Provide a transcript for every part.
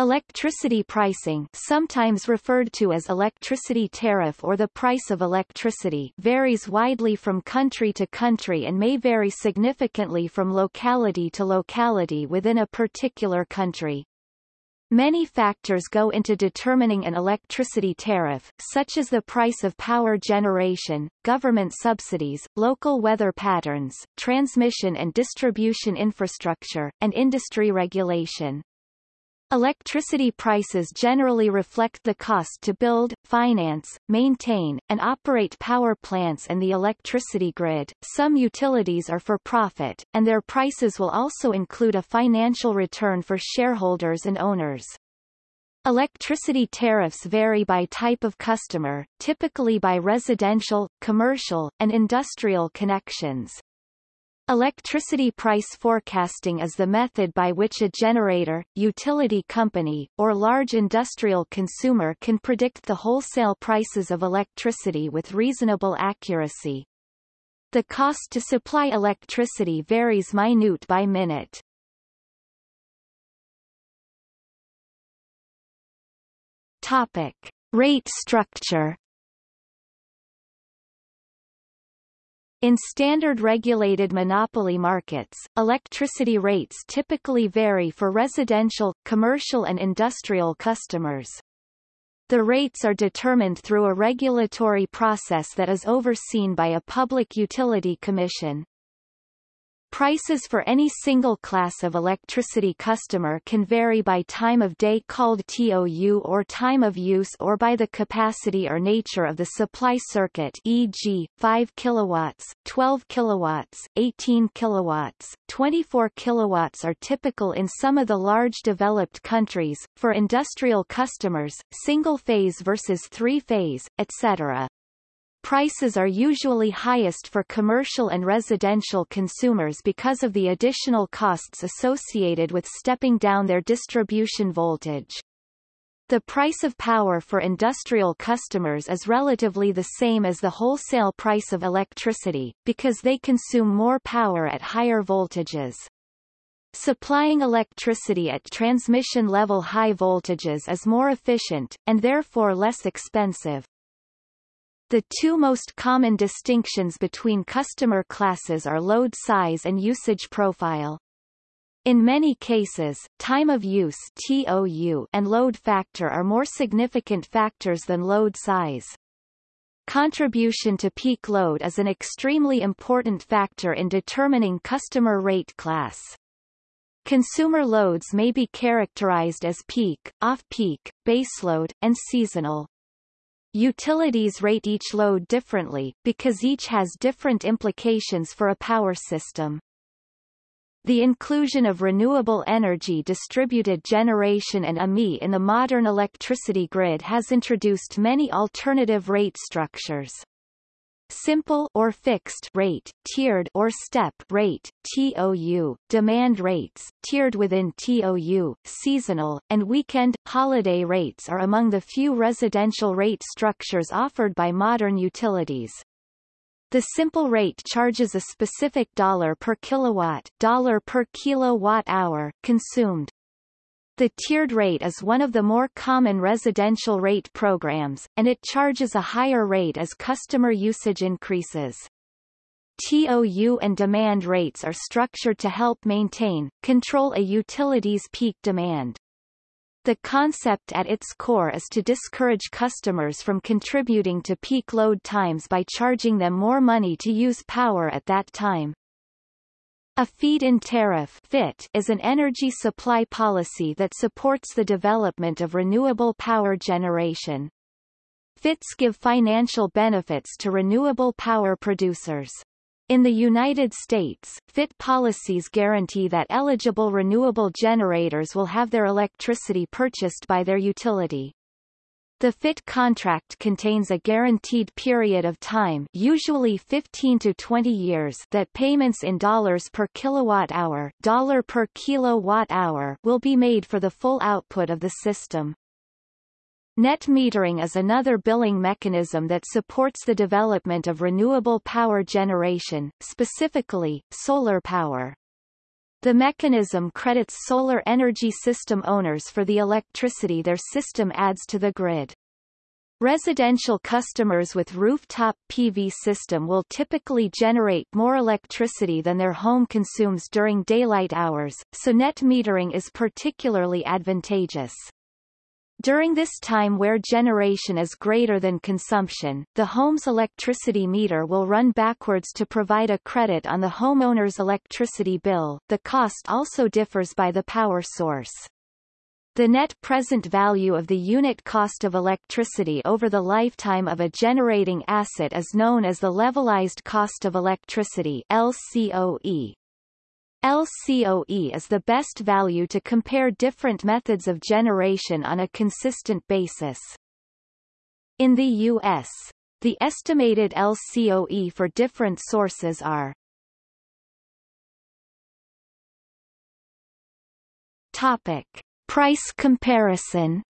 Electricity pricing sometimes referred to as electricity tariff or the price of electricity varies widely from country to country and may vary significantly from locality to locality within a particular country. Many factors go into determining an electricity tariff, such as the price of power generation, government subsidies, local weather patterns, transmission and distribution infrastructure, and industry regulation. Electricity prices generally reflect the cost to build, finance, maintain, and operate power plants and the electricity grid. Some utilities are for profit, and their prices will also include a financial return for shareholders and owners. Electricity tariffs vary by type of customer, typically by residential, commercial, and industrial connections. Electricity price forecasting is the method by which a generator, utility company, or large industrial consumer can predict the wholesale prices of electricity with reasonable accuracy. The cost to supply electricity varies minute by minute. Topic. Rate structure In standard regulated monopoly markets, electricity rates typically vary for residential, commercial and industrial customers. The rates are determined through a regulatory process that is overseen by a public utility commission. Prices for any single class of electricity customer can vary by time of day called TOU or time of use or by the capacity or nature of the supply circuit e.g., 5 kilowatts, 12 kilowatts, 18 kilowatts, 24 kilowatts are typical in some of the large developed countries, for industrial customers, single-phase versus three-phase, etc. Prices are usually highest for commercial and residential consumers because of the additional costs associated with stepping down their distribution voltage. The price of power for industrial customers is relatively the same as the wholesale price of electricity, because they consume more power at higher voltages. Supplying electricity at transmission level high voltages is more efficient, and therefore less expensive. The two most common distinctions between customer classes are load size and usage profile. In many cases, time of use TOU and load factor are more significant factors than load size. Contribution to peak load is an extremely important factor in determining customer rate class. Consumer loads may be characterized as peak, off-peak, baseload, and seasonal. Utilities rate each load differently, because each has different implications for a power system. The inclusion of renewable energy distributed generation and AMI in the modern electricity grid has introduced many alternative rate structures simple or fixed rate, tiered or step rate, TOU, demand rates, tiered within TOU, seasonal, and weekend, holiday rates are among the few residential rate structures offered by modern utilities. The simple rate charges a specific dollar per kilowatt, dollar per kilowatt hour consumed. The tiered rate is one of the more common residential rate programs, and it charges a higher rate as customer usage increases. TOU and demand rates are structured to help maintain, control a utility's peak demand. The concept at its core is to discourage customers from contributing to peak load times by charging them more money to use power at that time. A feed-in tariff FIT is an energy supply policy that supports the development of renewable power generation. FITs give financial benefits to renewable power producers. In the United States, FIT policies guarantee that eligible renewable generators will have their electricity purchased by their utility. The FIT contract contains a guaranteed period of time usually 15 to 20 years that payments in dollars per kilowatt-hour dollar per kilowatt-hour will be made for the full output of the system. Net metering is another billing mechanism that supports the development of renewable power generation, specifically, solar power. The mechanism credits solar energy system owners for the electricity their system adds to the grid. Residential customers with rooftop PV system will typically generate more electricity than their home consumes during daylight hours, so net metering is particularly advantageous. During this time where generation is greater than consumption, the home's electricity meter will run backwards to provide a credit on the homeowner's electricity bill. The cost also differs by the power source. The net present value of the unit cost of electricity over the lifetime of a generating asset is known as the levelized cost of electricity LCOE. LCOE is the best value to compare different methods of generation on a consistent basis. In the U.S., the estimated LCOE for different sources are Topic. Price comparison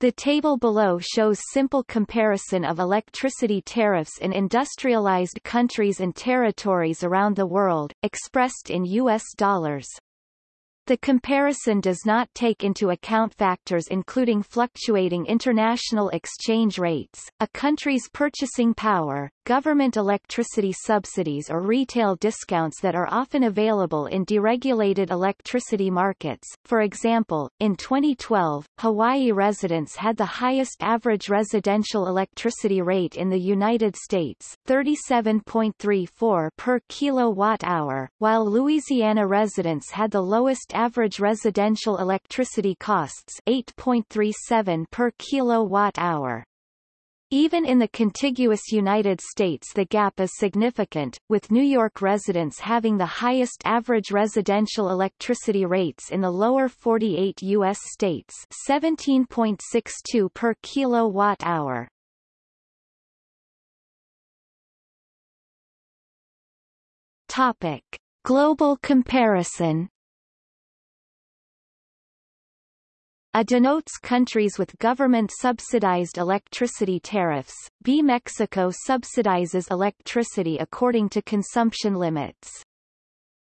The table below shows simple comparison of electricity tariffs in industrialized countries and territories around the world, expressed in U.S. dollars. The comparison does not take into account factors including fluctuating international exchange rates, a country's purchasing power, government electricity subsidies or retail discounts that are often available in deregulated electricity markets. For example, in 2012, Hawaii residents had the highest average residential electricity rate in the United States, 37.34 per kilowatt-hour, while Louisiana residents had the lowest average residential electricity costs, 8.37 per kilowatt-hour. Even in the contiguous United States the gap is significant, with New York residents having the highest average residential electricity rates in the lower 48 U.S. states 17.62 per kilowatt-hour. Topic. Global comparison A denotes countries with government-subsidized electricity tariffs. B. Mexico subsidizes electricity according to consumption limits.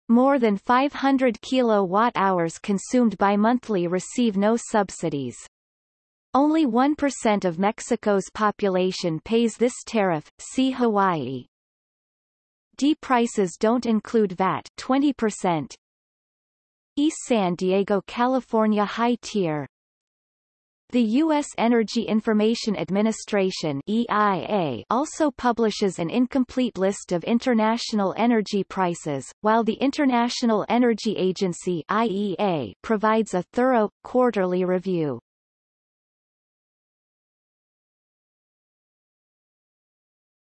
More than 500 kilowatt-hours consumed by monthly receive no subsidies. Only 1% of Mexico's population pays this tariff, see Hawaii. D prices don't include VAT 20%. East San Diego California high tier the U.S. Energy Information Administration EIA also publishes an incomplete list of international energy prices, while the International Energy Agency IEA provides a thorough, quarterly review.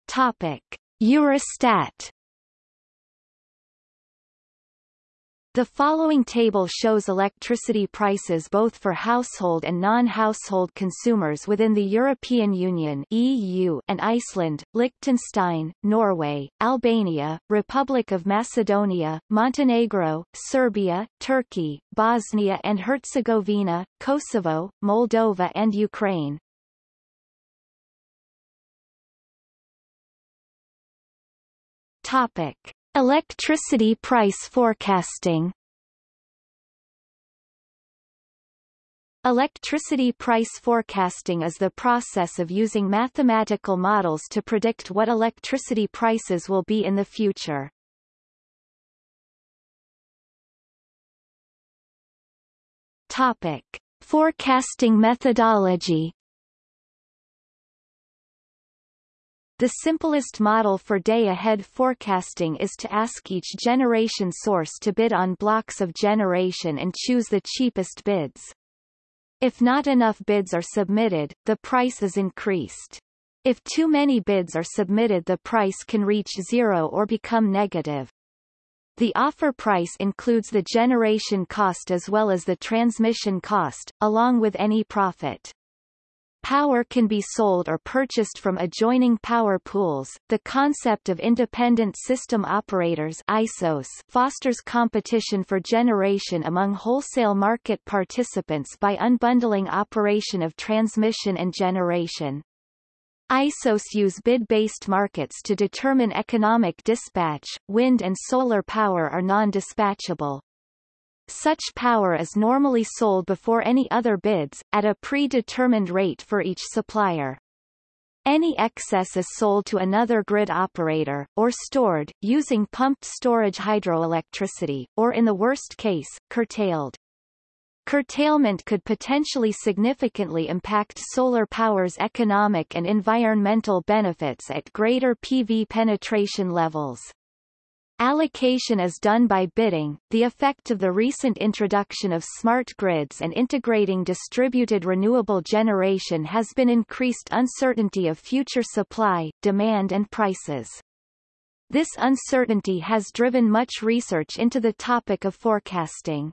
Topic. Eurostat The following table shows electricity prices both for household and non-household consumers within the European Union EU and Iceland, Liechtenstein, Norway, Albania, Republic of Macedonia, Montenegro, Serbia, Turkey, Bosnia and Herzegovina, Kosovo, Moldova and Ukraine. Topic. Electricity price forecasting Electricity price forecasting is the process of using mathematical models to predict what electricity prices will be in the future. Topic. Forecasting methodology The simplest model for day-ahead forecasting is to ask each generation source to bid on blocks of generation and choose the cheapest bids. If not enough bids are submitted, the price is increased. If too many bids are submitted the price can reach zero or become negative. The offer price includes the generation cost as well as the transmission cost, along with any profit. Power can be sold or purchased from adjoining power pools. The concept of independent system operators ISOs fosters competition for generation among wholesale market participants by unbundling operation of transmission and generation. ISOs use bid-based markets to determine economic dispatch. Wind and solar power are non-dispatchable. Such power is normally sold before any other bids, at a predetermined rate for each supplier. Any excess is sold to another grid operator, or stored, using pumped storage hydroelectricity, or in the worst case, curtailed. Curtailment could potentially significantly impact solar power's economic and environmental benefits at greater PV penetration levels. Allocation is done by bidding. The effect of the recent introduction of smart grids and integrating distributed renewable generation has been increased uncertainty of future supply, demand and prices. This uncertainty has driven much research into the topic of forecasting.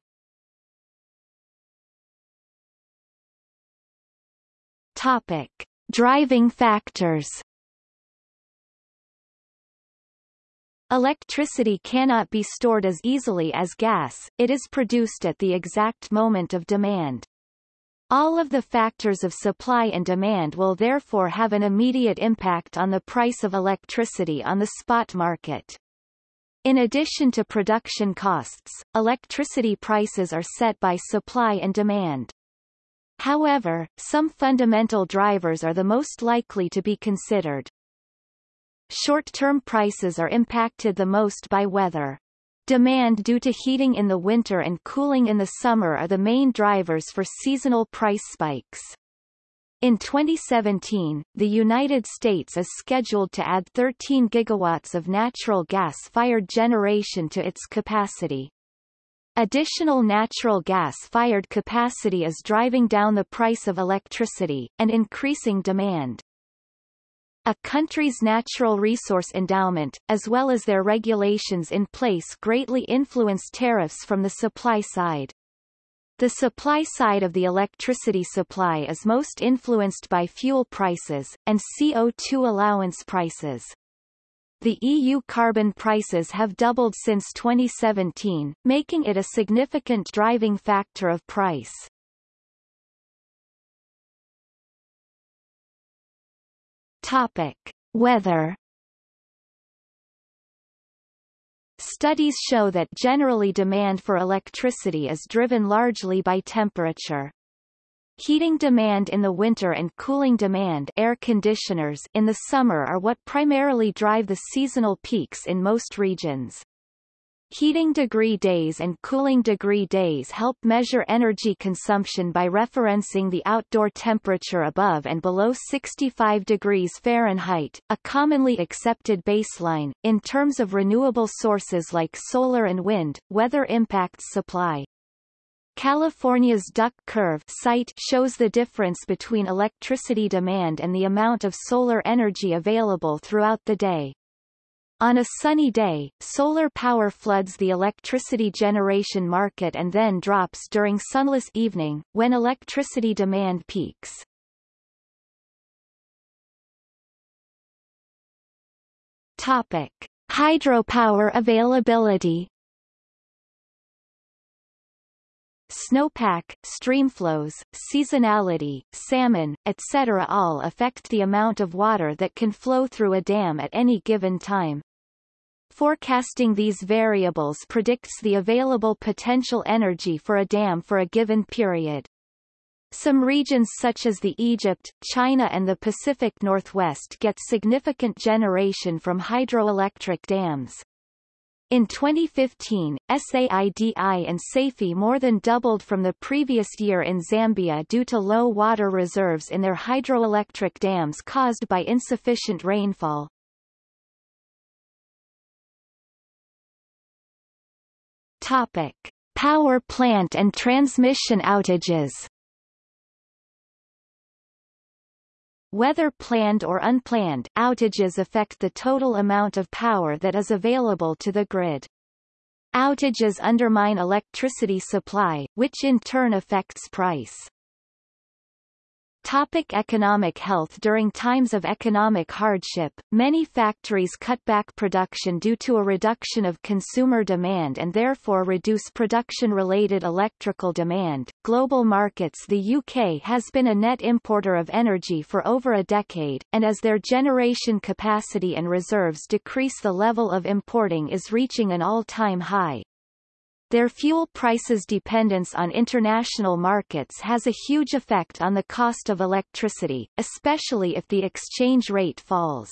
Topic: Driving factors. Electricity cannot be stored as easily as gas, it is produced at the exact moment of demand. All of the factors of supply and demand will therefore have an immediate impact on the price of electricity on the spot market. In addition to production costs, electricity prices are set by supply and demand. However, some fundamental drivers are the most likely to be considered. Short-term prices are impacted the most by weather. Demand due to heating in the winter and cooling in the summer are the main drivers for seasonal price spikes. In 2017, the United States is scheduled to add 13 gigawatts of natural gas-fired generation to its capacity. Additional natural gas-fired capacity is driving down the price of electricity, and increasing demand. A country's natural resource endowment, as well as their regulations in place greatly influence tariffs from the supply side. The supply side of the electricity supply is most influenced by fuel prices, and CO2 allowance prices. The EU carbon prices have doubled since 2017, making it a significant driving factor of price. Topic: Weather. Studies show that generally demand for electricity is driven largely by temperature. Heating demand in the winter and cooling demand air conditioners in the summer are what primarily drive the seasonal peaks in most regions. Heating degree days and cooling degree days help measure energy consumption by referencing the outdoor temperature above and below 65 degrees Fahrenheit, a commonly accepted baseline. In terms of renewable sources like solar and wind, weather impacts supply. California's duck curve site shows the difference between electricity demand and the amount of solar energy available throughout the day. On a sunny day, solar power floods the electricity generation market and then drops during sunless evening, when electricity demand peaks. Topic. Hydropower availability Snowpack, streamflows, seasonality, salmon, etc. all affect the amount of water that can flow through a dam at any given time. Forecasting these variables predicts the available potential energy for a dam for a given period. Some regions such as the Egypt, China and the Pacific Northwest get significant generation from hydroelectric dams. In 2015, SAIDI and SAIFI more than doubled from the previous year in Zambia due to low water reserves in their hydroelectric dams caused by insufficient rainfall. Topic: Power plant and transmission outages. Whether planned or unplanned, outages affect the total amount of power that is available to the grid. Outages undermine electricity supply, which in turn affects price. Topic economic health During times of economic hardship, many factories cut back production due to a reduction of consumer demand and therefore reduce production-related electrical demand. Global markets The UK has been a net importer of energy for over a decade, and as their generation capacity and reserves decrease the level of importing is reaching an all-time high. Their fuel prices dependence on international markets has a huge effect on the cost of electricity, especially if the exchange rate falls.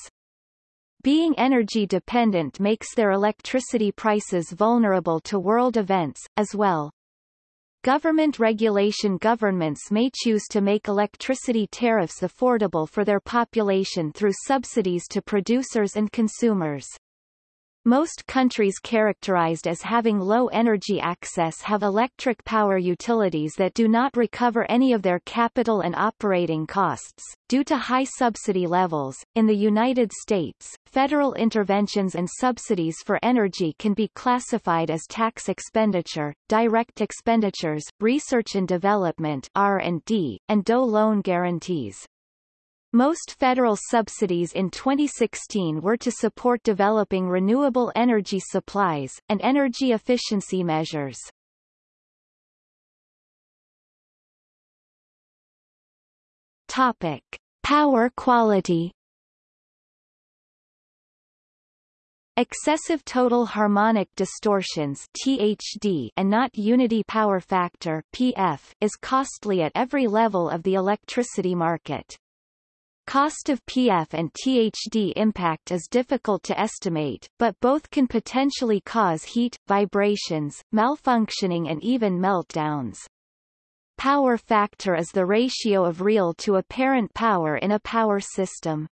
Being energy dependent makes their electricity prices vulnerable to world events, as well. Government regulation Governments may choose to make electricity tariffs affordable for their population through subsidies to producers and consumers. Most countries characterized as having low energy access have electric power utilities that do not recover any of their capital and operating costs, due to high subsidy levels. In the United States, federal interventions and subsidies for energy can be classified as tax expenditure, direct expenditures, research and development R&D, and DOE loan guarantees. Most federal subsidies in 2016 were to support developing renewable energy supplies, and energy efficiency measures. Topic. Power quality Excessive total harmonic distortions THD and not unity power factor PF is costly at every level of the electricity market. Cost of PF and THD impact is difficult to estimate, but both can potentially cause heat, vibrations, malfunctioning and even meltdowns. Power factor is the ratio of real to apparent power in a power system.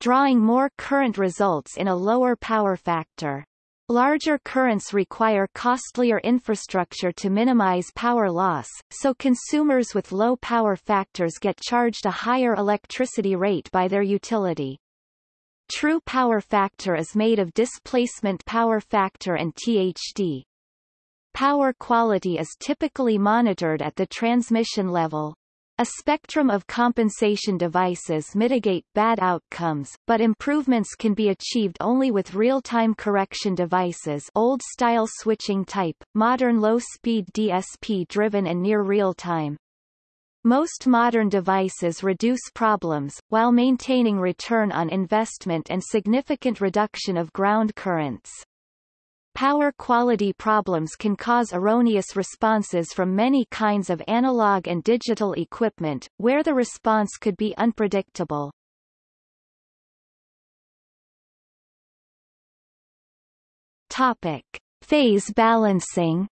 Drawing more current results in a lower power factor. Larger currents require costlier infrastructure to minimize power loss, so consumers with low power factors get charged a higher electricity rate by their utility. True power factor is made of displacement power factor and THD. Power quality is typically monitored at the transmission level. A spectrum of compensation devices mitigate bad outcomes, but improvements can be achieved only with real-time correction devices old-style switching type, modern low-speed DSP-driven and near real-time. Most modern devices reduce problems, while maintaining return on investment and significant reduction of ground currents. Power quality problems can cause erroneous responses from many kinds of analog and digital equipment, where the response could be unpredictable. Topic. Phase balancing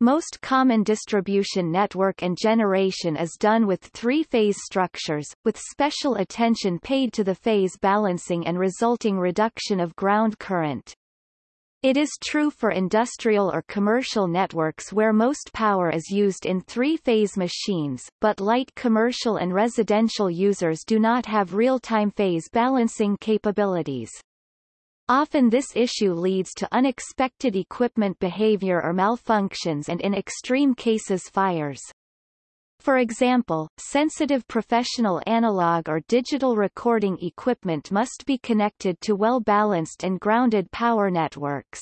Most common distribution network and generation is done with three-phase structures, with special attention paid to the phase balancing and resulting reduction of ground current. It is true for industrial or commercial networks where most power is used in three-phase machines, but light commercial and residential users do not have real-time phase balancing capabilities. Often this issue leads to unexpected equipment behavior or malfunctions and in extreme cases fires. For example, sensitive professional analog or digital recording equipment must be connected to well-balanced and grounded power networks.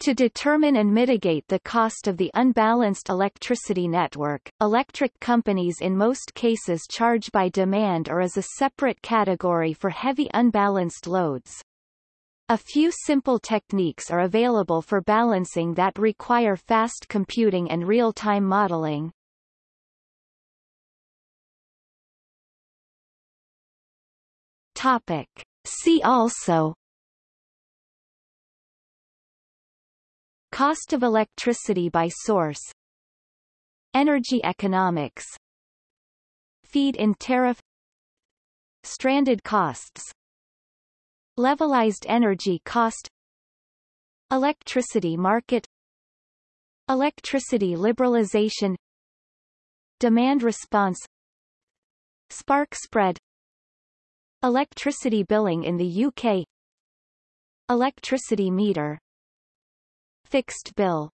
To determine and mitigate the cost of the unbalanced electricity network, electric companies in most cases charge by demand or as a separate category for heavy unbalanced loads. A few simple techniques are available for balancing that require fast computing and real-time modeling. Topic. See also. Cost of electricity by source. Energy economics. Feed-in tariff. Stranded costs Levelized energy cost Electricity market Electricity liberalization Demand response Spark spread Electricity billing in the UK Electricity meter Fixed bill